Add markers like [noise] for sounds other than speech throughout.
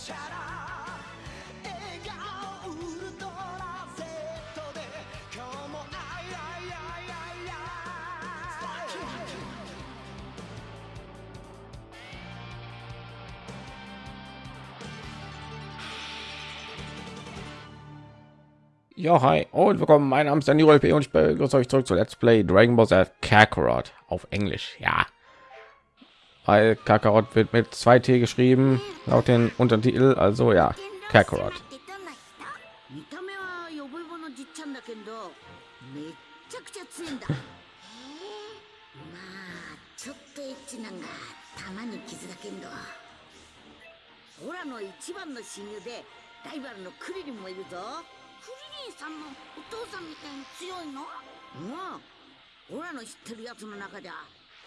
チャラ笑顔ウルトラ Z で今日もあいあいあいあいあいJa, hi und willkommen. Mein Name ist Danny P. und ich begrüße euch zurück zu Let's Play Dragon Ball Z Kakarot auf Englisch. Ja, weil Kakarot wird mit zwei T geschrieben, laut den Untertitel. Also ja, Kakarot. [laughs]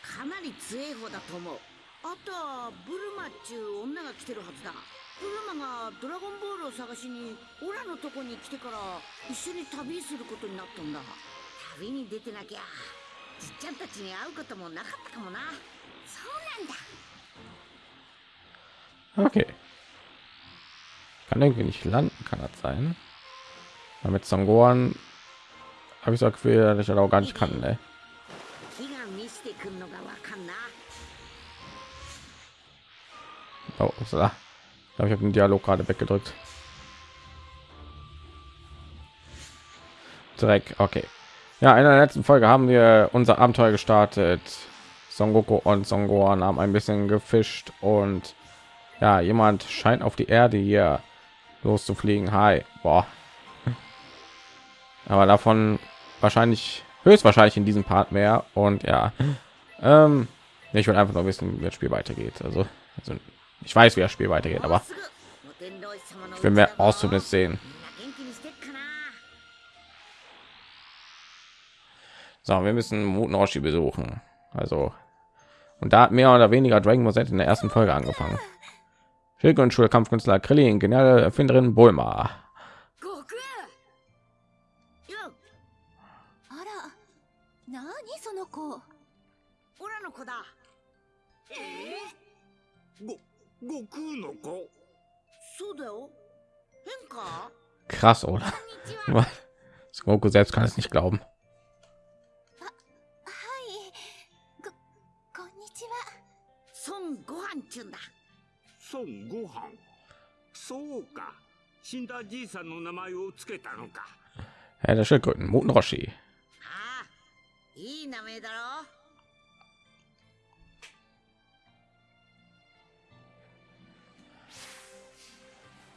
かなり強い方だと思うあとはブルマっちゅう女が来てるはずだブルマがドラゴンボールを探しにオラのとこに来てから一緒に旅することになったんだ旅に出てなきゃじっちゃんたちに会うこともなかったかもなそうなんだ Okay. Kann irgendwie nicht landen, kann das sein? Damit Sangoan habe ich so Gefühl, dass ich das auch gar nicht kann, ne? Oh, ich glaube, ich habe den Dialog gerade weggedrückt. Dreck, okay. Ja, in der letzten Folge haben wir unser Abenteuer gestartet. Son Goku und Son Gohan haben ein bisschen gefischt und ja, jemand scheint auf die Erde hier loszufliegen. Hi, boah. [laughs] Aber davon wahrscheinlich höchstwahrscheinlich in diesem Part mehr und ja, [laughs] ähm, ich will einfach nur wissen, wie das Spiel weitergeht. Also, also ich weiß, wie das Spiel weitergeht, aber ich will mehr Auszunis sehen. So, wir müssen Mutenoshi besuchen. Also, und da hat mehr oder weniger Dragon Ball Z in der ersten Folge angefangen. Schildgrund Schule Kampfkünstler Krillin, geniale Erfinderin Bulma. 悟空よあら何その子オラの子だご悟空の子そうだよ変か Krass, oder? こんにち[laughs] は Son Goku selbst kann es nicht glauben. はいここんにちは孫悟飯っちゅうんだ孫悟飯そうか死んだじいさんの名前をつけたのか Ja, der Schildkröten, Muten Roshi. ああいい名前だろ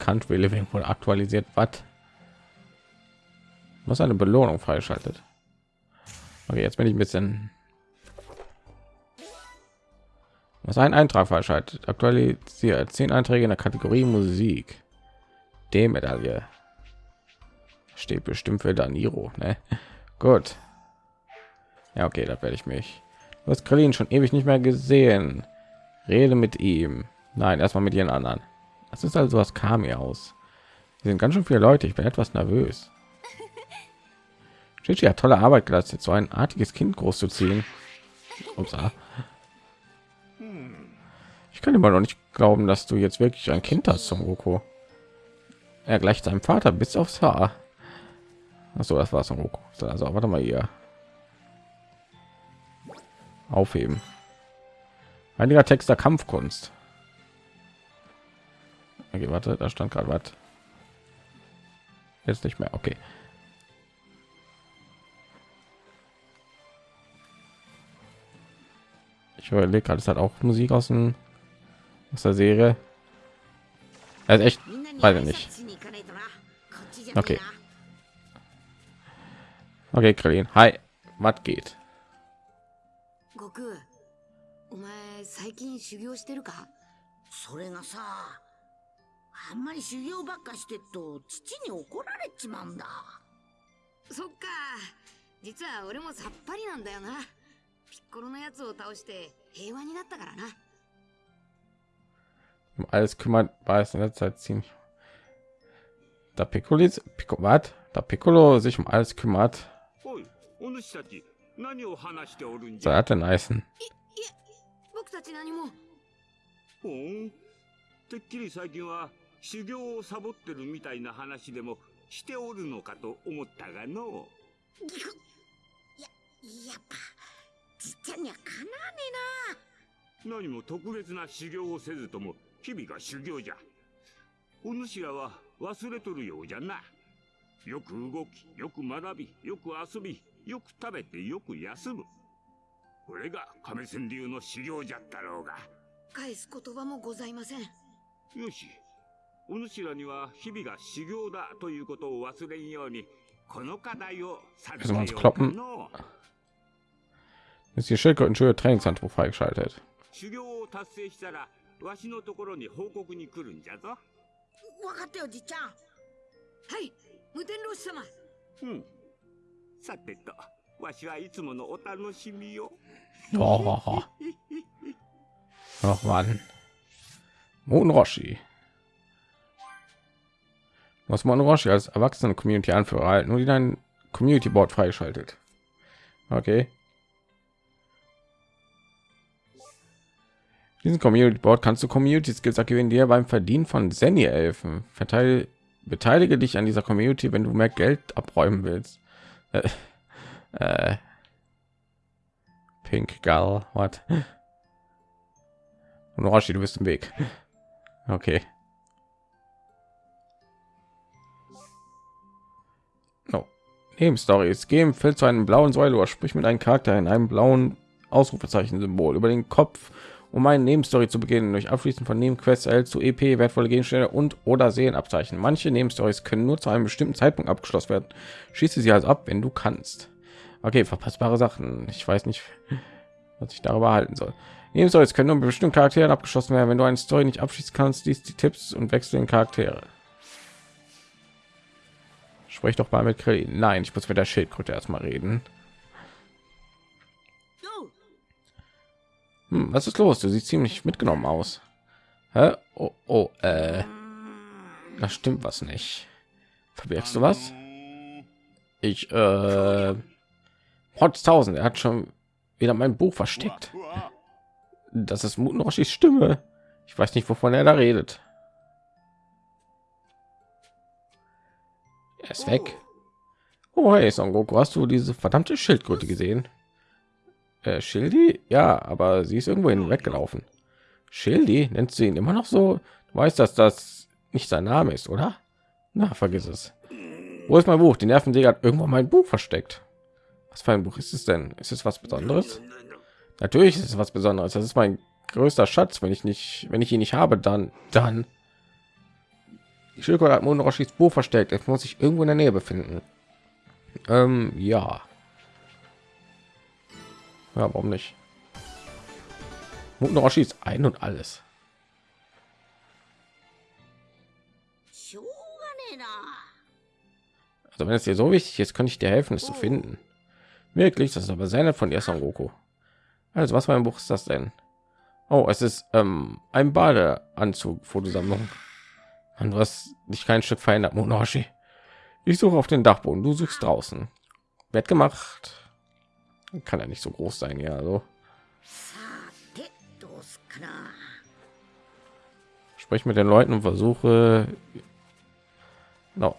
Country Living wurde aktualisiert. Was? Was eine Belohnung freischaltet. Okay, jetzt bin ich ein bisschen. Was ein Eintrag freischaltet. Aktualisiert zehn Einträge in der Kategorie Musik. D-Medaille. Steht bestimmt für Daniro, ne? [laughs] Gut. Ja, okay, da werde ich mich. Du hast Krillin schon ewig nicht mehr gesehen. Rede mit ihm. Nein, erstmal mit ihren anderen. Das ist also was kam mir aus. Hier sind ganz schön viele Leute. Ich bin etwas nervös. Chichi hat tolle Arbeit geleistet, so ein artiges Kind großzuziehen. Upsa. Ich kann immer noch nicht glauben, dass du jetzt wirklich ein Kind hast, Son Goku. Er gleicht seinem Vater bis aufs Haar. Achso, das war Son Goku. So, Also, warte mal hier. Aufheben. Einiger Text der Kampfkunst. Okay, warte, da stand gerade was. Jetzt nicht mehr. Okay. Ich überlege gerade, es hat auch Musik aus, dem, aus der Serie. Also echt, みんなに weiß 挨 ich nicht. 拶しに行かないとなこっちじゃねえ Okay. な Okay, Krillin. Hi. Was geht? 悟空お前最近修行してるかそれがさ あんまり修行ばっかしてっと父に怒られちまうんだそっか実は俺もさっぱりなんだよなピッコロのやつを倒して平和になったからな Um alles kümmert, war es in letzter Zeit ziemlich. Da Piccolo, Piccolo, was? Da Piccolo sich um alles kümmert, おいお主たち何を話しておるんじ so ゃ hat den Eisen. 僕たち何もほんてっきり最近は修行をサボってるみたいな話でもしておるのかと思ったがのぎくややっぱじっちゃんにはかなわねえな何も特別な修行をせずとも日々が修行じゃお主らは忘れとるようじゃなよく動きよく学びよく遊びよく食べてよく休むこれが亀仙流の修行じゃったろうが返す言葉もございません。よしお主らには日々が修行だということを忘れんようにこの課題を授けようかの Ist die Schildkrötenschule Trainingshandbuch freigeschaltet. 修行を達成したらわしのところに報告に来るんじゃぞえわかったよじっちゃんはい、無天老師様。うんさてとわしはいつものお楽しみを Oh. Ach man. Moon Roshi. Du hast Moon Roshi als erwachsene Community Anführer erhalten und in ein Community Board freigeschaltet. Okay. Diesen Community Board kannst du Community Skills aktivieren, die dir beim Verdienen von Zenny helfen. Verteile, beteilige dich an dieser Community, wenn du mehr Geld abräumen willst. Äh, [laughs] äh, Pink Gal, what? [laughs] Und Roshi, du bist im Weg. [laughs] Okay. Nebenstories. Geh im Feld zu einem blauen Säule oder sprich mit einem Charakter in einem blauen Ausrufezeichen-Symbol über den Kopf, um eine Nebenstory zu beginnen. Durch Abschließen von Nebenquests erhältst du EP, wertvolle Gegenstände und oder Seelenabzeichen. Manche Nebenstories können nur zu einem bestimmten Zeitpunkt abgeschlossen werden. Schieße sie also ab, wenn du kannst. Okay, verpassbare Sachen. Ich weiß nicht, was ich darüber halten soll. Nebenstories können nur mit bestimmten Charakteren abgeschlossen werden. Wenn du eine Story nicht abschließen kannst, liest die Tipps und wechsel den Charaktere. Sprich doch mal mit Krillin. Nein, ich muss mit der Schildkröte erstmal reden. Hm, was ist los? Du siehst ziemlich mitgenommen aus. Hä? Oh, oh, äh, da stimmt was nicht. Verbirgst du was? Ich, äh, Potztausend, er hat schon wieder mein Buch versteckt. Das ist Mutnoshis Stimme. Ich weiß nicht, wovon er da redet. Er ist weg. Oh, hey, Son Goku, hast du diese verdammte Schildkröte gesehen? Äh, Schildi? Ja, aber sie ist irgendwo weggelaufen. Schildi? Nennst du ihn immer noch so? Du weißt, dass das nicht sein Name ist, oder? Na, vergiss es. Wo ist mein Buch? Die Nervensäge hat irgendwo mein Buch versteckt. Was für ein Buch ist es denn? Ist es was Besonderes? Natürlich ist es was Besonderes. Das ist mein größter Schatz. Wenn ich nicht, wenn ich ihn nicht habe, dann, dann. Die Schildkröte hat Monroshis Buch versteckt. Jetzt muss ich irgendwo in der Nähe befinden. Ähm, ja. Ja, warum nicht? Monroshi ist ein und alles. Also wenn es dir so wichtig ist, könnte ich dir helfen, es zu oh. finden. Wirklich, das ist aber sehr nett von dir, Son Goku. Also was für ein Buch ist das denn? Oh, es ist ähm, ein Badeanzug-Fotosammlung. An was dich kein Stück verändert, Monoshi. Ich suche auf den Dachboden, du suchst draußen. Wird gemacht. Kann ja nicht so groß sein, ja, so. Sprich mit den Leuten und versuche no.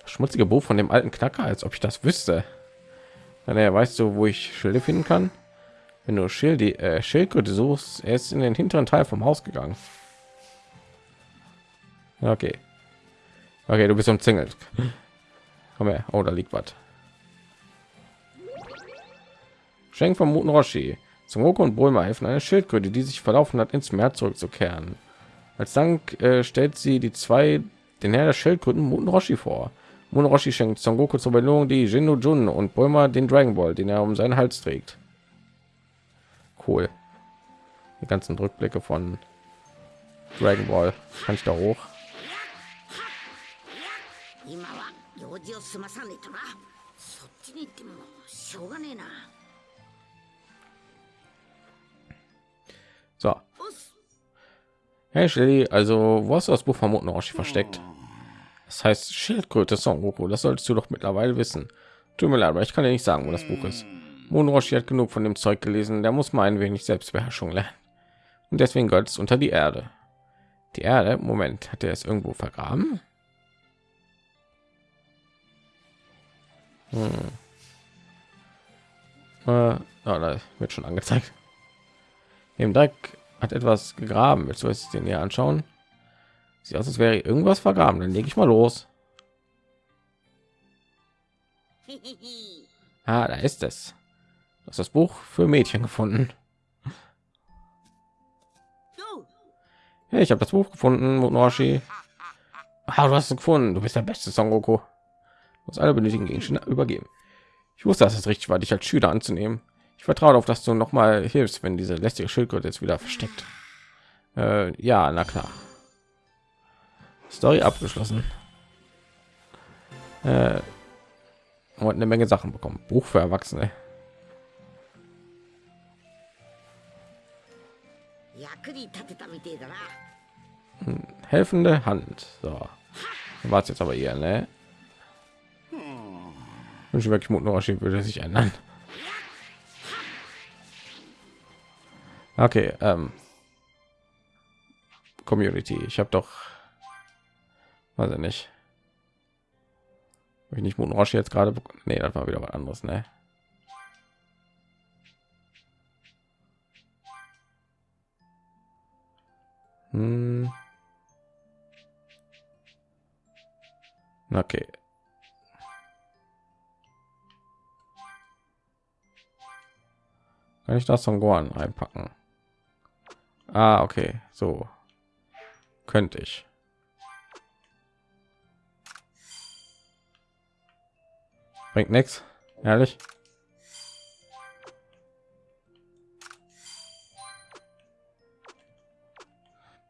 das schmutzige Buch von dem alten Knacker, als ob ich das wüsste. Dann er weißt du, wo ich Schilde finden kann? Wenn du Schild, die, äh, Schildkröte suchst, er ist in den hinteren Teil vom Haus gegangen. Okay. Okay, du bist umzingelt. Komm her. Oh, da liegt was. Schenk vom Muten Roshi. Zum Roku und Bulma helfen eine Schildkröte, die sich verlaufen hat, ins Meer zurückzukehren. Als Dank äh, stellt sie die zwei den Herr der Schildkröten Muten Roshi vor. Muten Roshi schenkt Son Goku zur Belohnung die Jinno Jun und Bulma den Dragon Ball, den er um seinen Hals trägt. Cool. Die ganzen Rückblicke von Dragon Ball. Kann ich da hoch? 今は用事を済まさねえとなそっちに行ってもしょうがねえな So. Hey Shelly, also wo hast du das Buch von Muten Roshi versteckt? Das heißt Schildkröte Son Goku, das solltest du doch mittlerweile wissen. Tut mir leid, aber ich kann dir nicht sagen, wo das Buch ist. Muten Roshi hat genug von dem Zeug gelesen, der muss mal ein wenig Selbstbeherrschung lernen. Und deswegen gehört es unter die Erde. Die Erde, Moment, hat er es irgendwo vergraben? Hm. Äh, oh, da wird schon angezeigt. Im Dreck hat etwas gegraben. Willst du es den hier anschauen? Sieht aus, als wäre irgendwas vergraben. Dann lege ich mal los. [laughs] Ah, da ist es. Das ist das Buch für Mädchen gefunden. Ja, ich habe das Buch gefunden, Monoshi. [laughs] Ah, du hast es gefunden. Du bist der beste Son Goku muss alle benötigen Gegenstände übergeben. Ich wusste, dass es richtig war, dich als Schüler anzunehmen. Ich vertraue darauf, dass du noch mal hilfst, wenn diese lästige Schildkröte jetzt wieder versteckt. Äh, ja, na klar. Story abgeschlossen. Äh, und eine Menge Sachen bekommen. Buch für Erwachsene. Hm, helfende Hand. So. War es jetzt aber eher, ne? Wirklich Mut Norashi würde sich ändern. Okay, ähm, Community. Ich habe doch, weiß ich nicht, Hab ich nicht Mut Norashi jetzt gerade. Nee, das war wieder was anderes, ne? Hm. Okay. Kann ich das von Gohan einpacken? Ah, okay, so könnte ich. Bringt nichts, ehrlich.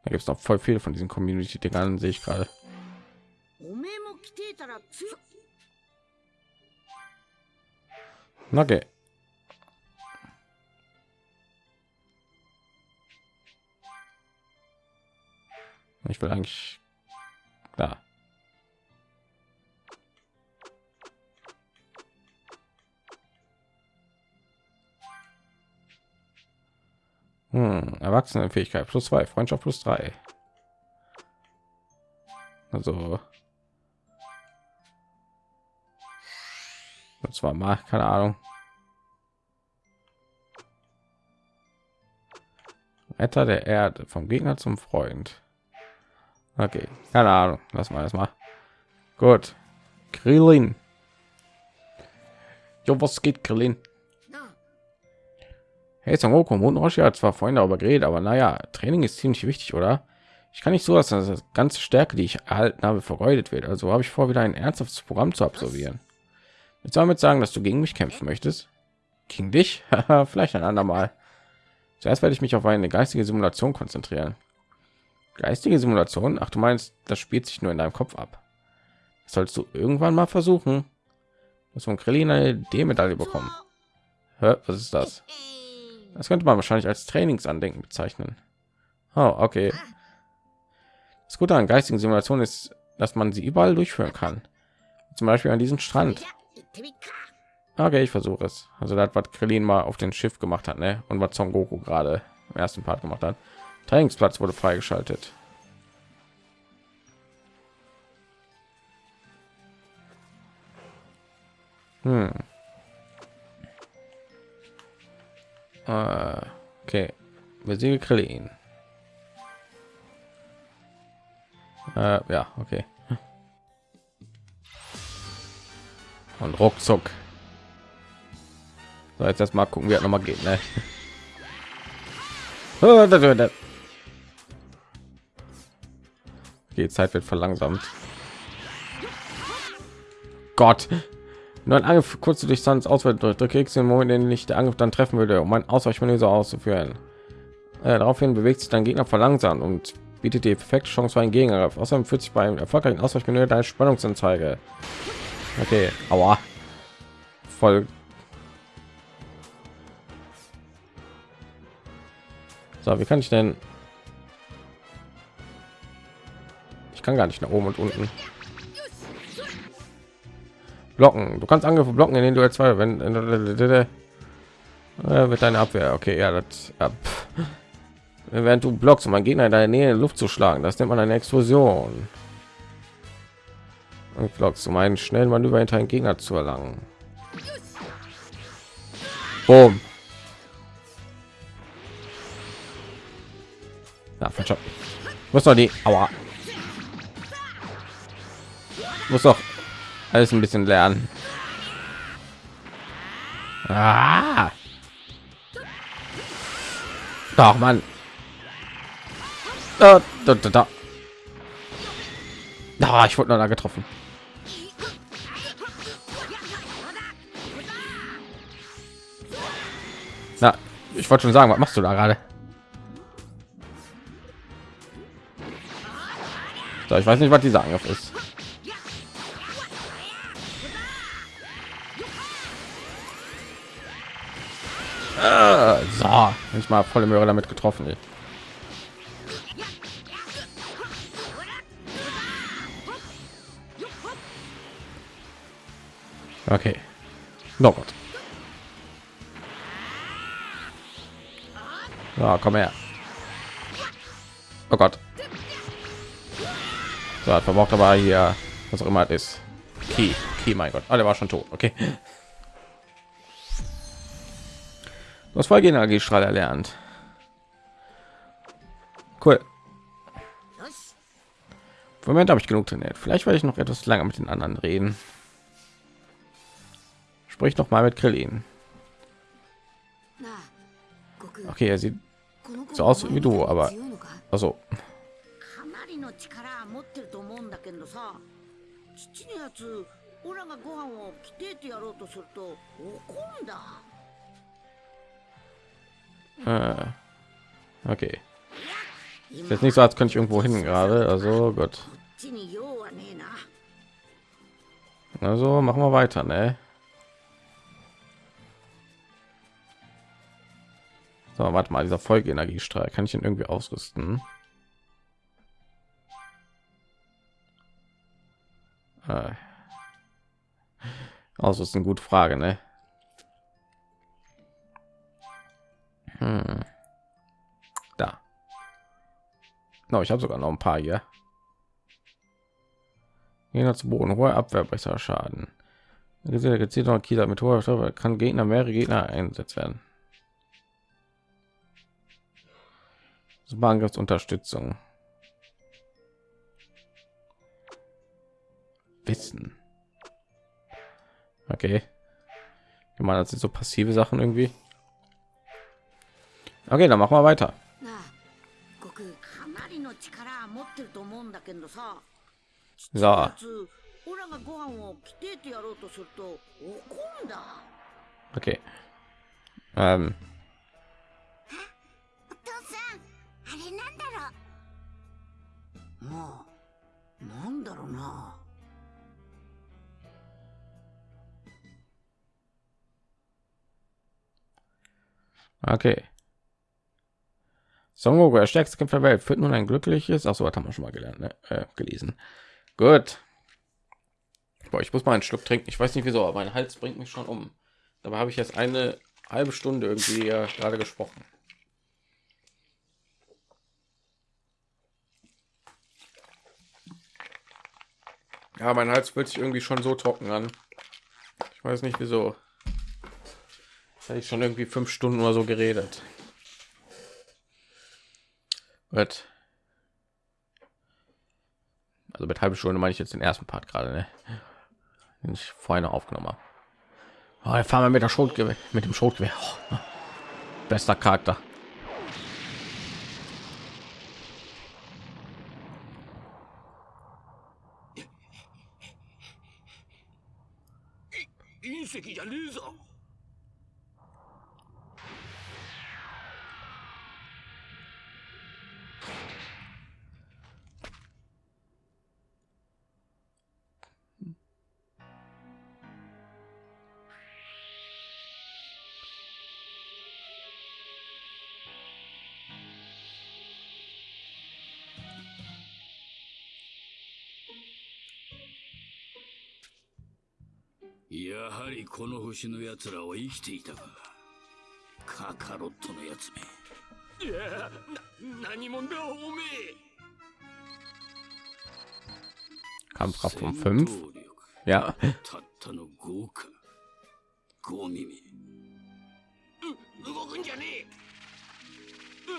Da gibt es noch voll viele von diesen Community-Dingern, sehe ich gerade. Okay. Ich will eigentlich da. Hm, Erwachsenenfähigkeit plus zwei, Freundschaft plus drei. Also und zwar mal keine Ahnung. Retter der Erde vom Gegner zum Freund. Okay, keine Ahnung. Lass mal das mal. Gut. Krillin. Jo, was geht, Krillin? な Hey, Son Goku und Roshi hat zwar vorhin darüber geredet, aber naja, Training ist ziemlich wichtig, oder? Ich kann nicht so, dass das ganze Stärke, die ich erhalten habe, vergeudet wird. Also habe ich vor, wieder ein ernsthaftes Programm zu absolvieren. Du damit sagen, dass du gegen mich kämpfen möchtest? Gegen dich? [laughs] Vielleicht ein andermal. Zuerst werde ich mich auf eine geistige Simulation konzentrieren. Geistige Simulation? Ach, du meinst, das spielt sich nur in deinem Kopf ab. Das sollst du irgendwann mal versuchen. dass von Krillin eine D-Medaille bekommen. Hä, was ist das? Das könnte man wahrscheinlich als Trainingsandenken bezeichnen. Oh, okay. Das Gute an geistigen Simulationen ist, dass man sie überall durchführen kann. Zum Beispiel an diesem Strand. Okay, ich versuche es. Also das, was Krillin mal auf dem Schiff gemacht hat, ne? Und was Son Goku gerade im ersten Part gemacht hat. Trainingsplatz wurde freigeschaltet. Hm. Äh, okay. Besiege Krillin. Äh, ja, okay. Und ruckzuck. So, jetzt erst mal gucken, wie er noch mal geht, ne? [laughs] Die Zeit wird verlangsamt. Gott. Nur ein Angriff kurz zu Distanz auswählen drücke X im Moment, in den ich der Angriff dann treffen würde, um ein Ausweichmanöver auszuführen. Äh, daraufhin bewegt sich dein Gegner verlangsamt und bietet die perfekte Chance für einen Gegenangriff. Außerdem führt sich beim erfolgreichen Ausweichmanöver deine Spannungsanzeige. Okay, aua. Voll. So, wie kann ich denn? Ich kann gar nicht nach oben und unten. Blocken. Du kannst Angriffe blocken, in denen du als zwei, wenn äh, wird deine Abwehr. Okay, ja, das. Ja, pff. während du blockst, um einen Gegner in deiner Nähe in Luft zu schlagen. Das nennt man eine Explosion. Und blockst, um einen schnellen Manöver hinter einen Gegner zu erlangen. Boom. Na, falscher. Muss doch die. Aua. Muss doch alles ein bisschen lernen. Ah. Doch, Mann. Da, da, da, da. Da, ich wurde noch da getroffen. Na, ich wollte schon sagen, was machst du da gerade? So, ich weiß nicht, was dieser Angriff ist. Ah, so, ich mal volle Möhre damit getroffen. Ey. Okay. No Gott. Ja, komm her. Oh Gott. So, verbraucht aber hier, was auch immer es ist. Key, Key, mein Gott. Ah, der war schon tot. Okay Das Folgeenergiestrahl erlernt. Cool. よし Im Moment habe ich genug trainiert. Vielleicht werde ich noch etwas länger mit den anderen reden. Sprich noch mal mit Krillin. なあ悟空 Okay, er sieht この子 so aus wie du, aber 強いのか also かなりの力は持ってると思うんだけどさ父のやつオラがご飯をきてえてやろうとすると怒るんだ Ah, okay. Ist jetzt nicht so, als könnte ich irgendwo hin gerade. Also gut. Also machen wir weiter, ne? So, warte mal, dieser Folgeenergiestrahl kann ich ihn irgendwie ausrüsten? Ah. Also ist eine gute Frage, ne? Hm. Da. No, ich habe sogar noch ein paar hier. Gegner zu Boden, hohe Abwehr, besser Schaden. Gesehen, gezielt noch Kieler mit hoher Stoffe kann Gegner mehrere Gegner eingesetzt werden. Super Angriffsunterstützung. Wissen. Okay. Ich meine, das sind so passive Sachen irgendwie. Okay, dann machen wir weiter. なあ悟空かなりの力は持ってると思うんだけどさ So, やつオラがご飯をきてえてやろうとすると怒るんだ okay. Ähm, お父さんあれなんだろうまあなんだろうな Okay. Son Goku, der stärkste Kämpfer der Welt, führt nun ein glückliches. Ach so, das haben wir schon mal gelernt, ne? äh, gelesen. Gut. Boah, ich muss mal einen Schluck trinken. Ich weiß nicht wieso, aber mein Hals bringt mich schon um. Dabei habe ich jetzt eine halbe Stunde irgendwie äh, gerade gesprochen. Ja, mein Hals fühlt sich irgendwie schon so trocken an. Ich weiß nicht wieso. Jetzt ich schon irgendwie fünf Stunden oder so geredet. Gut. Also mit halbe Stunde meine ich jetzt den ersten Part gerade, ne? den ich vorhin aufgenommen habe. Oh, jetzt fahren wir mit der Schrotgewehr, mit dem Schrotgewehr. Oh, bester Charakter. やはりこの星の奴らは生きていたかカカロットのやつめいや 何者だおめえ Kampfkraft um 5. 戦闘力 Ja. たったの5か5耳う動くんじゃねえうわ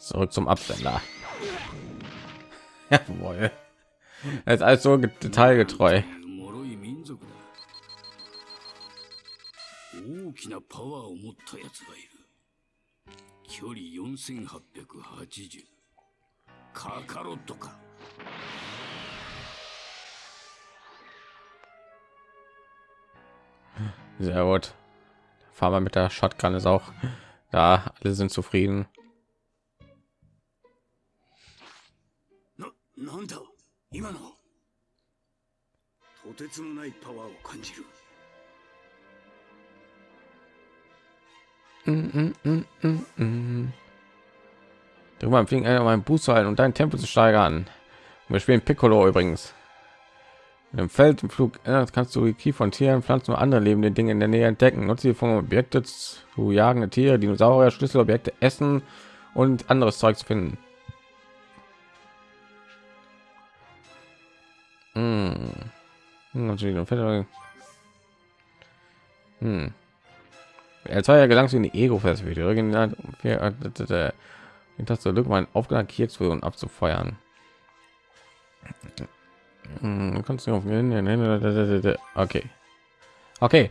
Zurück zum Absender. Jawohl. Er ist alles so detailgetreu. 脆い民族だ大きなパワーを持ったやつがいる距離4880カカロットか Sehr gut. Fahren wir mit der Shotgun ist auch da. Alle sind zufrieden. ななんだ今のとてつもないパワーを感じる Mm, mm, mm, mm, mm. Drück mal fliegen einer meinen Booster halten und dein Tempo zu steigern. Wir spielen Piccolo übrigens. In dem Feld im Flug äh, kannst du die Key von Tieren, Pflanzen und andere lebende Dinge in der Nähe entdecken. Nutze sie von Objekte zu jagende Tiere, Dinosaurier, Schlüsselobjekte, Essen und anderes Zeug zu finden. Hm. Hm, natürlich noch Hm. Er war ja gelangt in die Ego-Perspektive. Original- für- äh, d- d- d- die Taste drücken, um einen aufgeladen Kiezfusion abzufeuern. Hm, du kannst nicht auf Okay. Okay.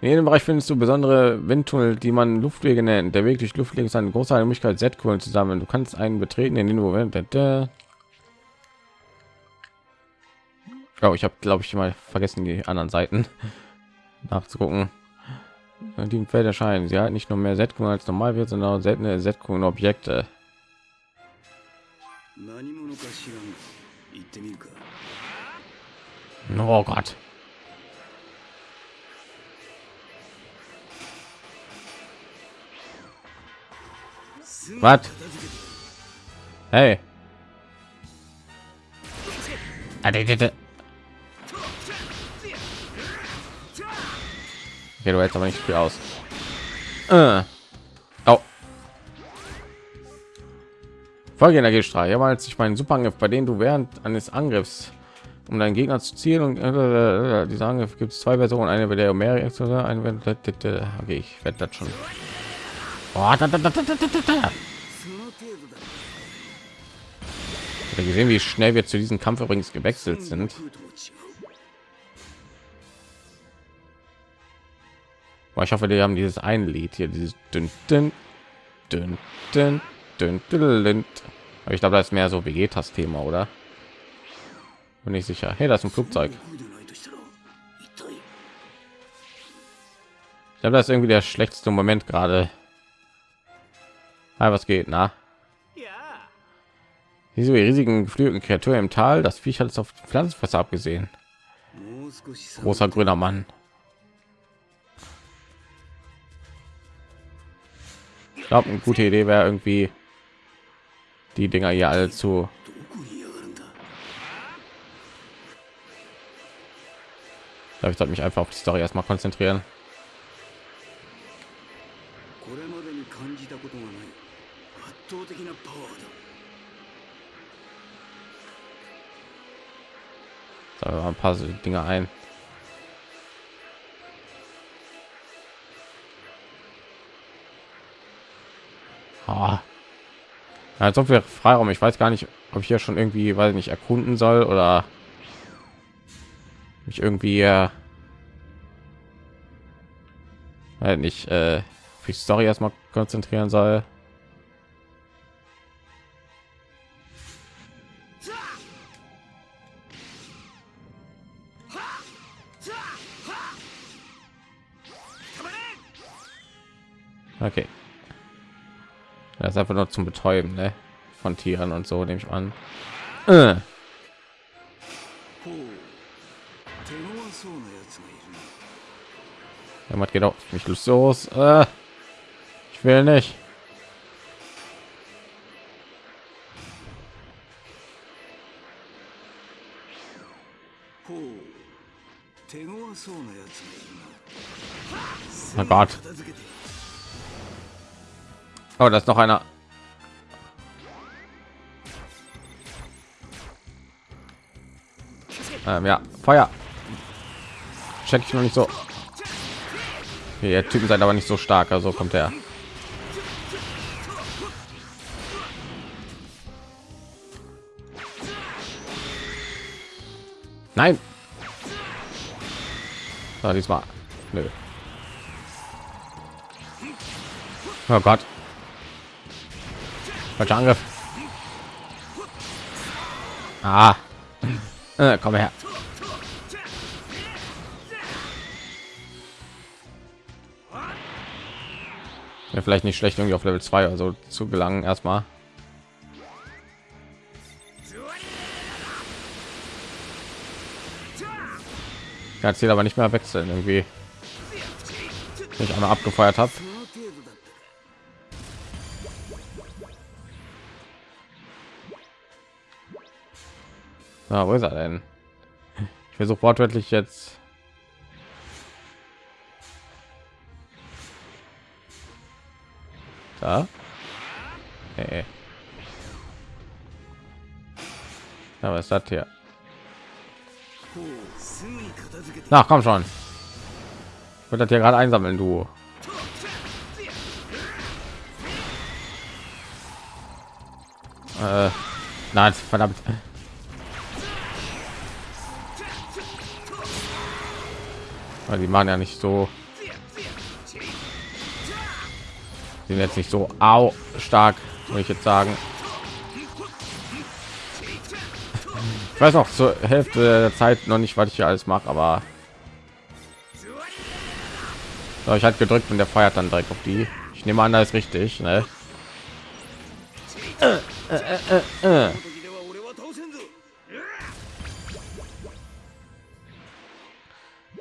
In jedem Bereich findest du besondere Windtunnel, die man Luftwege nennt. Der Weg durch Luftwege ist eine große Möglichkeit, Z-Kohlen zu sammeln. Du kannst einen betreten, in den du Oh, ich habe, glaube ich, mal vergessen, die anderen Seiten [laughs] nachzugucken. Die im Feld erscheinen. Sie hat nicht nur mehr Setkungen als normal wird, sondern auch seltene Setkungen Objekte. Oh Gott. Was? Hey. Okay, du hältst aber nicht viel aus. Äh. Oh. Folgeenergiestrahl. Ja, als ich meinen Superangriff, bei denen du während eines Angriffs um deinen Gegner zu zielen und äh, dieser Angriff gibt es zwei Versionen, eine bei der mehrere Explosionen, eine wenn okay, ich werde das schon. Oh, da, da, da, gesehen, wie schnell wir zu diesem Kampf übrigens gewechselt sind. Aber ich hoffe, die haben dieses ein Lied hier, dieses dünn, dünn, dünn, dünn, dünn, dünn. Aber ich glaube, das ist mehr so Vegetas Thema, oder? Bin nicht sicher. Hey, das ist ein Flugzeug. Ich glaube, das ist irgendwie der schlechteste Moment gerade. Hi, was geht, na? Diese riesigen geflügelten Kreaturen im Tal, das Viech hat es auf Pflanzenfresser abgesehen. Großer grüner Mann. Glaube, eine gute Idee wäre irgendwie die Dinger hier alle zu ich sollte mich einfach auf die Story erstmal konzentrieren. So, ein paar Dinge ein. Ah. Ja, so viel Freiraum. Ich weiß gar nicht, ob ich hier schon irgendwie, ich nicht, erkunden soll oder mich irgendwie äh, nicht äh, für die Story erstmal konzentrieren soll. Okay. Das ist einfach nur zum Betäuben ne? von Tieren und so, nehme ich an. Äh. Ja, geht auch nicht los. Äh, ich will nicht. Oh Gott. Oh, da ist noch einer. Ähm, ja, Feuer. Check ich noch nicht so. Okay, der Typen seid aber nicht so stark, also kommt er. Nein. So, diesmal. Nö. Oh Gott. Falscher Angriff. Ah. Äh, komm her. Ja, vielleicht nicht schlecht, irgendwie auf Level 2 also zu gelangen erstmal. Ja, zählt aber nicht mehr wechseln irgendwie. Wenn Ich einmal abgefeuert habe. Na, wo ist er denn? Ich versuche wortwörtlich jetzt. Da? Nee. Ja, was ist das hier? Na, komm schon. Wird das hier gerade einsammeln, du. Äh, nein, verdammt. Weil die machen ja nicht so. Sind jetzt nicht so au stark, würde ich jetzt sagen. Ich weiß noch zur Hälfte der Zeit noch nicht, was ich hier alles mache, aber so, ich hatte gedrückt und der feuert dann direkt auf die. Ich nehme an, da ist richtig, ne? Äh, äh, äh,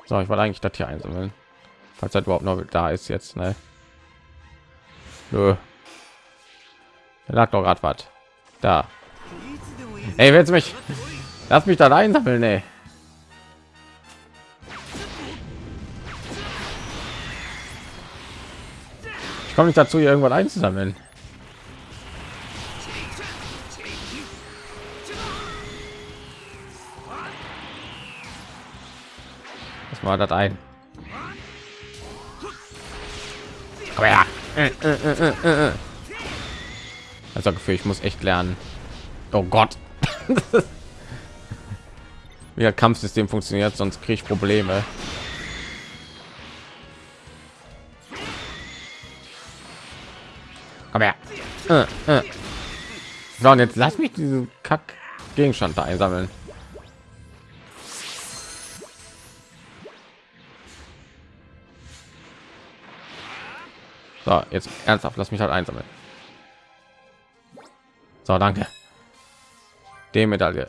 So, ich wollte eigentlich das hier einsammeln, falls er überhaupt noch da ist jetzt, ne? Nö. Er lag doch gerade was. Da. Ey, willst mich? Lass mich da einsammeln, ey. Ich komme nicht dazu, hier irgendwann einzusammeln. War das ein? Komm her. Äh, äh, äh, äh, äh. Also Gefühl, ich muss echt lernen. Oh Gott. [laughs] Wie das Kampfsystem funktioniert, sonst kriege ich Probleme. Komm her. Äh, äh. So, und jetzt lass mich diesen Kack Gegenstand da einsammeln. So, jetzt ernsthaft, lass mich halt einsammeln. So, danke. Die Medaille.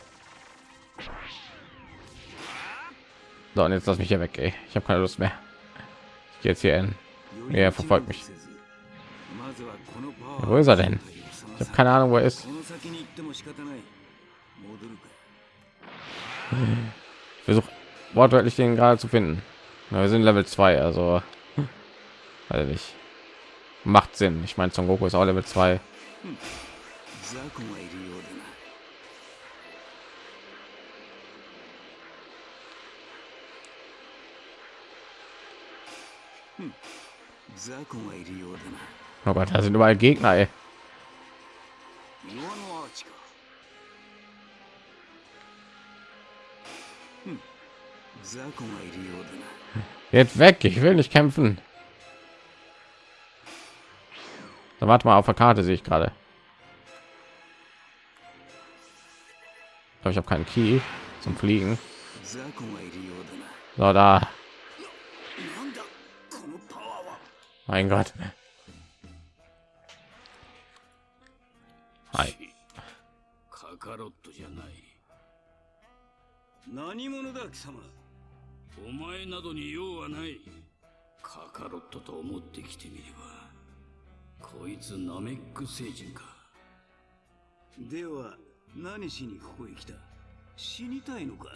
So, und jetzt lass mich hier weg, ey. Ich habe keine Lust mehr. Ich gehe jetzt hier hin. Er verfolgt mich. Wo ist er denn? Ich habe keine Ahnung, wo er ist. Versuch wortwörtlich den gerade zu finden. Na, wir sind Level 2, also ich nicht. Macht Sinn. Ich meine, Son Goku ist auch Level 2. Oh Gott, da sind überall Gegner, ey. Jetzt weg, ich will nicht kämpfen. Dann warte mal auf der Karte, sehe ich gerade. Ich habe keinen Key zum Fliegen. So, da. Mein Gott. Hi. カカロットじゃない何者だ貴様お前などに用はないカカロットと思ってきてみれば こいつナメック星人かでは何しにここへ来た？死にたいのか？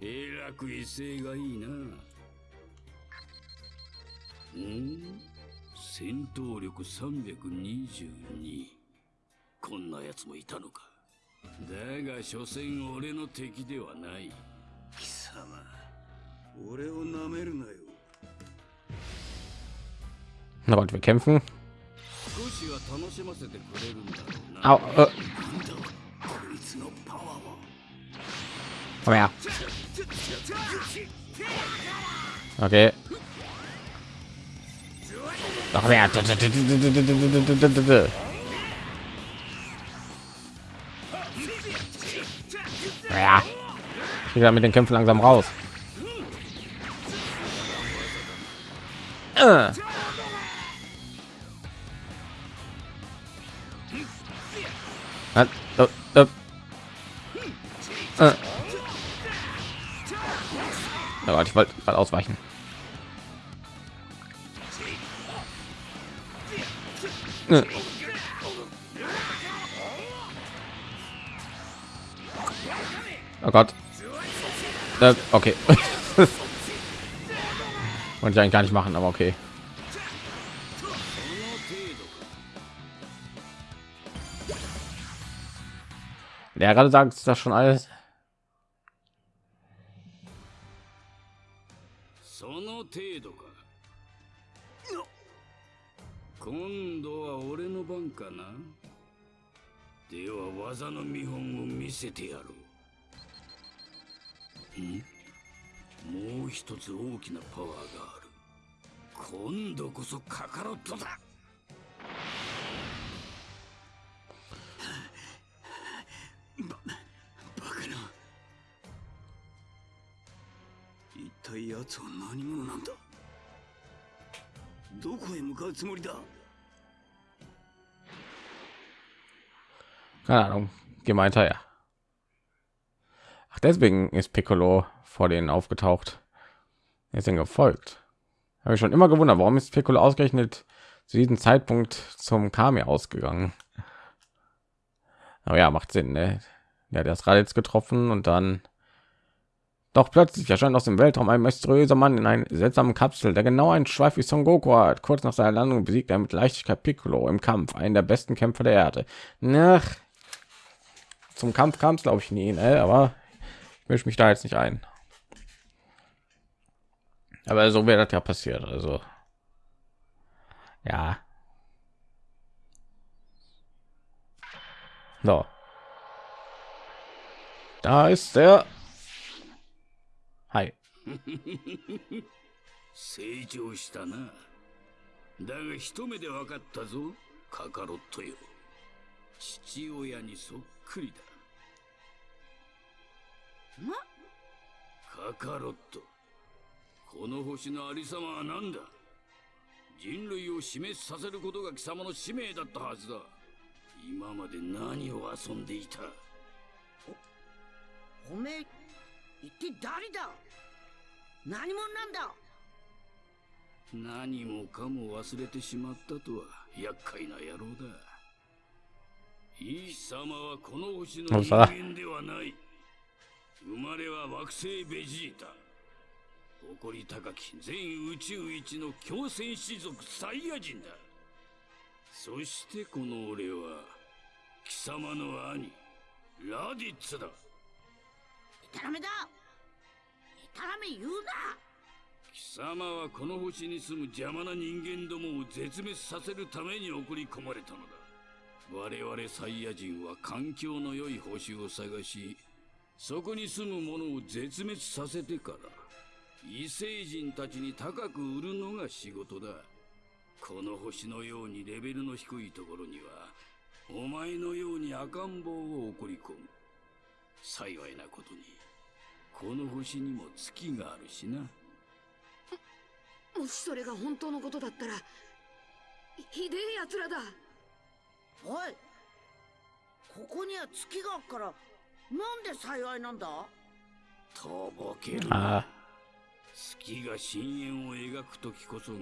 えらく威勢がいいな。うん？戦闘力322。こんな奴もいたのか。だが、所詮俺の敵ではない。貴様、俺を舐めるなよ。Na und wir kämpfen. Au, äh. Komm her. Okay. Doch wer? Ja. Ich gehe mit den Kämpfen langsam raus. Äh. Oh ich wollte gerade ausweichen. Oh Gott. Okay. [laughs] Wollte ich eigentlich gar nicht machen, aber okay. Ja, gerade sagt ist das schon alles? その程度か今度は俺の番かなでは技の見本を見せてやろうもう一つ大きなパワーがある今度こそカカロットだ体奴は何者なんだどこへ向かうつもりだ Keine Ahnung. Geh mal hinterher. Ach, deswegen ist Piccolo vor denen aufgetaucht. Er ist ihnen gefolgt. Habe ich schon immer gewundert, warum ist Piccolo ausgerechnet zu diesem Zeitpunkt zum Kami ausgegangen. Aber ja, macht Sinn, ne? Der hat das Raditz getroffen und dann doch plötzlich erscheint aus dem Weltraum ein mysteriöser Mann in einer seltsamen Kapsel, der genau einen Schweif wie Son Goku hat. Kurz nach seiner Landung besiegt er mit Leichtigkeit Piccolo im Kampf, einen der besten Kämpfer der Erde. Nach zum Kampf kam es glaube ich nie, ne? aber ich mische mich da jetzt nicht ein. Aber so wäre das ja passiert, also ja. So. Da ist der. 成長したな。だが一目で分かったぞ。カカロットよ。父親にそっくりだ。カカロット。この星のありさまは何だ？人類を死滅させることが貴様の使命だったはずだ。今まで何を遊んでいた？おめえ一体誰だ？何者なんだ？何もかも忘れてしまったとは厄介な野郎だ。イ様はこの星の人間ではない。生まれは惑星ベジータ。誇り高き全宇宙一の強戦士族サイヤ人だ。そしてこの俺は貴様の兄ラディッツだ。デタラメだデタラメ言うな。貴様はこの星に住む邪魔な人間どもを絶滅させるために送り込まれたのだ。我々サイヤ人は環境の良い星を探しそこに住む者を絶滅させてから異星人たちに高く売るのが仕事だ。この星のようにレベルの低いところにはお前のように赤ん坊を送り込む。幸いなことにこの星にも月があるしな。もしそれが本当のことだったらひでえ奴らだ。おいここには月があっからなんで幸いなんだ？とぼける Ah, 月が深淵を描く時こそが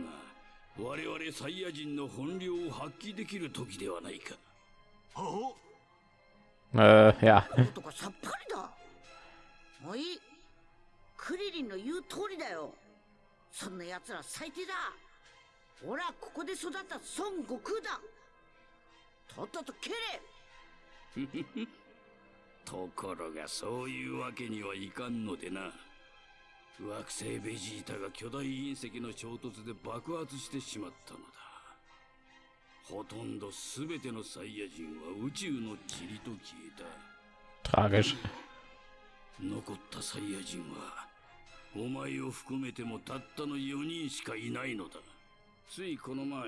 我々サイヤ人の本領を発揮できる時ではないか。äh, ja. とかさっぱりだ。もういいクリリンの言う通りだよ。そんな奴ら最低だ。俺はここで育った孫悟空だ。とっとと蹴れ。[laughs] ところがそういうわけにはいかんのでな。惑星ベジータが巨大隕石の衝突で爆発してしまったのだ。ほとんど全てのサイヤ人は宇宙の塵と消えた。Tragisch. 残ったサイヤ人はお前を含めてもたったの4人しかいないのだ。ついこの前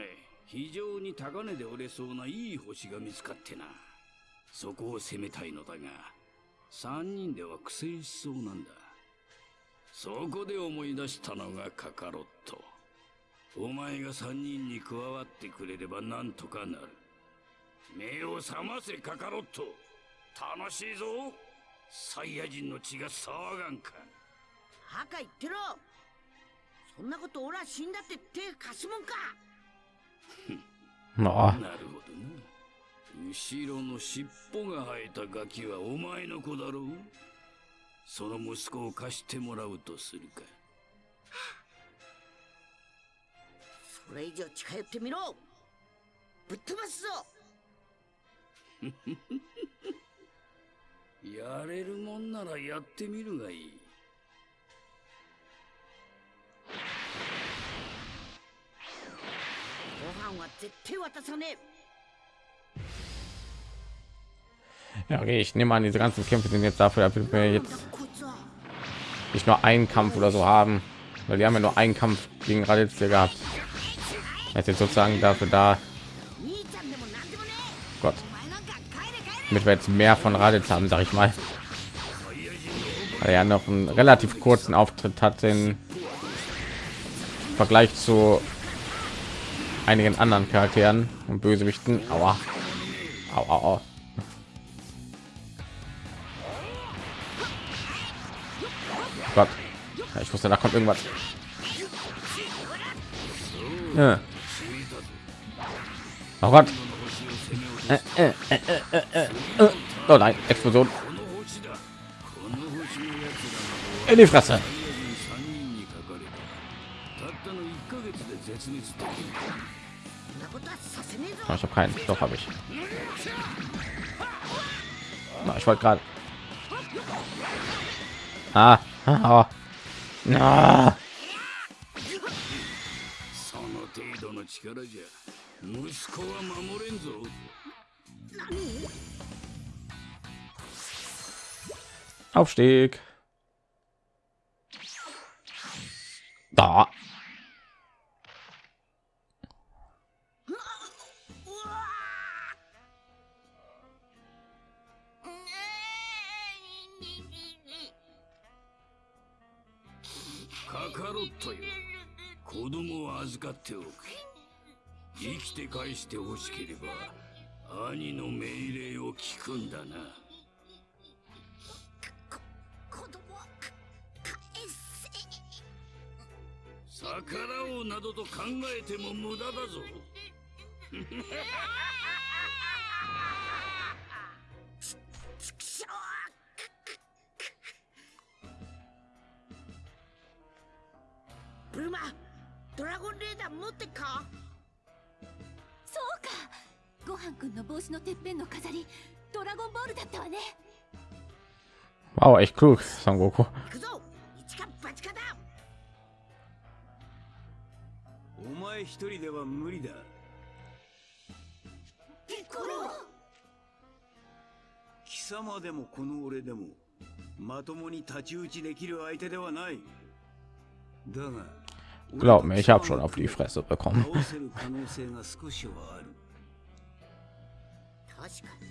非常に高値で売れそうないい星が見つかってな。そこを攻めたいのだが3人では苦戦しそうなんだ。そこで思い出したのがカカロット。お前が3人に加わってくれればなんとかなる。目を覚ませカカロット。楽しいぞ。サイヤ人の血が騒がんか。赤言ってろ。そんなこと俺は死んだって手貸すもんか。[laughs] Oh, なるほどな。後ろの尻尾が生えたガキはお前の子だろう。その息子を貸してもらうとするか。それ以上近寄ってみろ。ぶっ飛ばすぞ。[laughs] やれるもんならやってみるがいい 飯は絶対渡さねえ ja, okay, ich nehme an, diese ganzen Kämpfe sind jetzt dafür, damit wir なんだ jetzt こいつは nicht nur einen Kampf oder so haben, weil die haben ja nur einen Kampf gegen Raditz hier gehabt. Das ist jetzt sozusagen dafür da, 兄ちゃんでもなんでもね Gott, えお前なんか帰れ帰れ damit wir jetzt mehr von Raditz haben, sag ich mal. Weil er ja noch einen relativ kurzen Auftritt hat im Vergleich zu einigen anderen Charakteren und Bösewichten. Aua. Au, au, au. Gott. Ja, ich wusste, da kommt irgendwas. Ja. Oh Gott. Äh äh, äh, äh, äh, oh nein, Explosion. In die Fresse. Ah, ich habe keinen. Doch habe ich. Na, ich wollte gerade. Ah, [laughs] ah, ah. ah. 何 Aufstieg. Da. カカロットよ子供を預かっておく。生きて返してほしければ兄の命令を聞くんだな。逆らおうなどと考えても無駄だぞ [laughs] はんくんの帽子のてっぺんの飾りドラゴンボールだったわね。Wow, echt klug, Son Goku. 行くぞ。一か八かだ。お前一人では無理だ。ピッコロ貴様でもこの俺でもまともに太刀打ちできる相手ではない。だが Glaub mir, ich habe schon auf die Fresse bekommen. 確かに。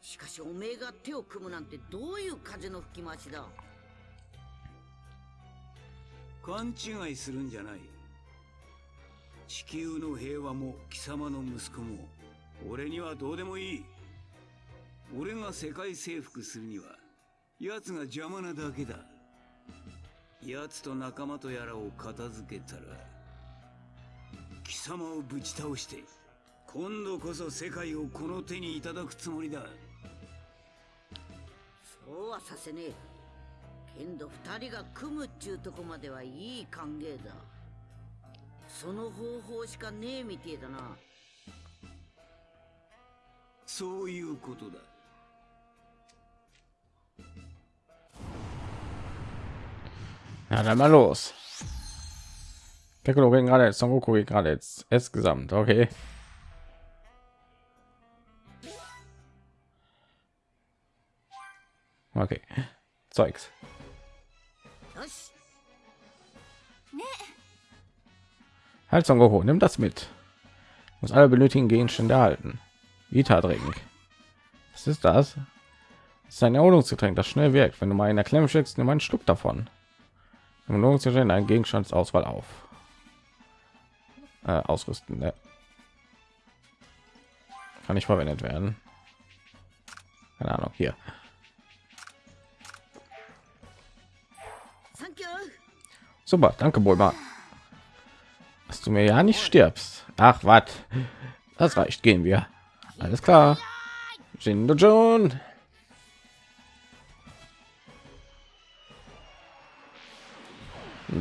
しかしおめえが手を組むなんてどういう風の吹き回しだ。勘違いするんじゃない。地球の平和も貴様の息子も俺にはどうでもいい。俺が世界征服するには奴が邪魔なだけだ。奴と仲間とやらを片付けたら貴様をぶち倒して今度こそ世界をこの手にいただくつもりだ。そうはさせねえ。けんど二人が組むっちゅうとこまではいい歓迎だ。その方法しかねえみてえだな。そういうことだ。な、ja, mal los. Deckelogen gerade S gesamt. Okay. Zeugs. よし Halt Son nimm das mit. Muss alle benötigen Gegenstände erhalten. Vita Drink. Was ist das? Das ist ein Erholungsgetränk, das schnell wirkt. Wenn du mal in der Klemme steckst, nimm einen Schluck davon. Erholungsgetränk einen Gegenstandsauswahl auf. Äh, ausrüsten. Ne? Kann nicht verwendet werden. Keine Ahnung. Hier. Super, danke, Bulma. Dass du mir ja nicht stirbst. Ach, was? Das reicht, gehen wir. Alles klar. Jindo John.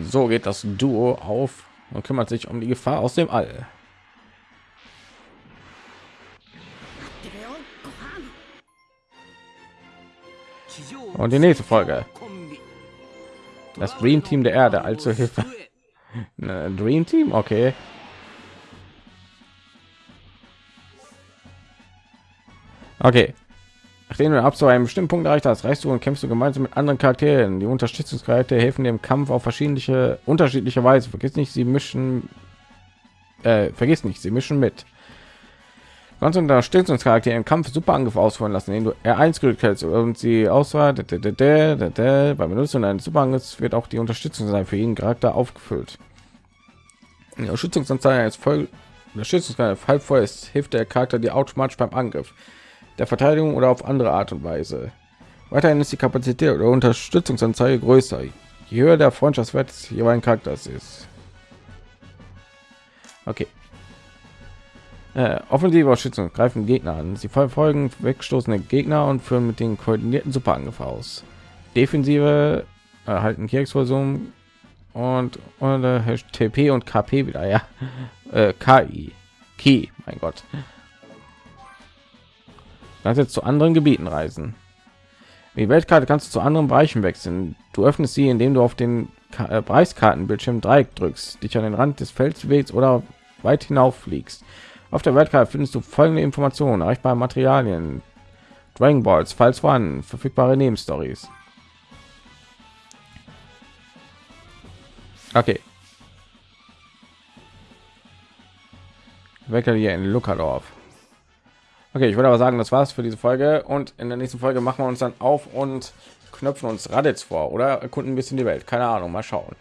So geht das Duo auf und kümmert sich um die Gefahr aus dem All. Und die nächste Folge das Dream Team der Erde, also Hilfe. [laughs] Ne, Dream Team, okay. Okay. Nachdem du ab zu einem bestimmten Punkt erreicht hast, reist du und kämpfst du gemeinsam mit anderen Charakteren. Die Unterstützungskräfte helfen dir im Kampf auf verschiedene unterschiedliche Weise. Vergiss nicht, sie mischen. Äh, vergiss nicht, sie mischen mit. Du kannst Unterstützungscharaktere im Kampf super Angriffe ausführen lassen, indem du R1 gedrückt hältst und sie Auswahl. Beim Benutzen eines Superangriffs wird auch die Unterstützung sein für jeden Charakter aufgefüllt. Die Unterstützungsanzeige ist voll. Unterstützungsanzeige halb voll ist, hilft der Charakter dir automatisch beim Angriff, der Verteidigung oder auf andere Art und Weise. Weiterhin ist die Kapazität oder Unterstützungsanzeige größer, je höher der Freundschaftswert des jeweiligen Charakters ist. Okay. Äh, offensive Unterstützung greifen Gegner an. Sie verfolgen wegstoßende Gegner und führen mit den koordinierten Superangriff aus. Defensive erhalten Kirchsversuchen und, und äh, TP und KP wieder, ja. Äh, KI. Key, mein Gott. Kannst jetzt zu anderen Gebieten reisen. Die Weltkarte kannst du zu anderen Bereichen wechseln. Du öffnest sie, indem du auf den Ka äh, Preiskartenbildschirm Dreieck drückst, dich an den Rand des Felds bewegst oder weit hinauf fliegst. Auf der Weltkarte findest du folgende Informationen: erreichbare Materialien, Dragon Balls, falls vorhanden, verfügbare Nebenstories. Okay. Wecker hier in Luckerdorf. Okay, ich würde aber sagen, das war's für diese Folge und in der nächsten Folge machen wir uns dann auf und knöpfen uns Raditz vor oder erkunden ein bisschen die Welt. Keine Ahnung, mal schauen.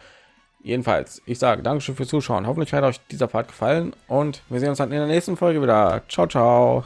Jedenfalls, ich sage Dankeschön fürs Zuschauen. Hoffentlich hat euch dieser Part gefallen und wir sehen uns dann in der nächsten Folge wieder. Ciao, ciao.